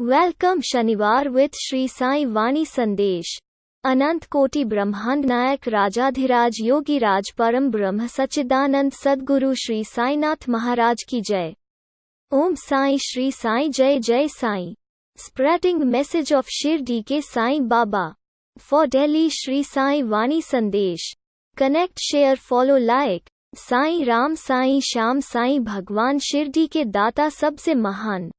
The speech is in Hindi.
वेलकम शनिवार विथ श्री साई वाणी संदेश अनंत कोटि ब्रह्मांड नायक राजाधिराज योगी राज परम ब्रह्म सच्चिदानंद सद्गुरु श्री साईनाथ महाराज की जय। ओम साई श्री साई जय जय Sai. Spreading message of Shirdi के साई बाबा फॉर डेली श्री साई वाणी संदेश connect share follow like Sai Ram Sai Shyam Sai भगवान शिरडी के दाता सबसे महान।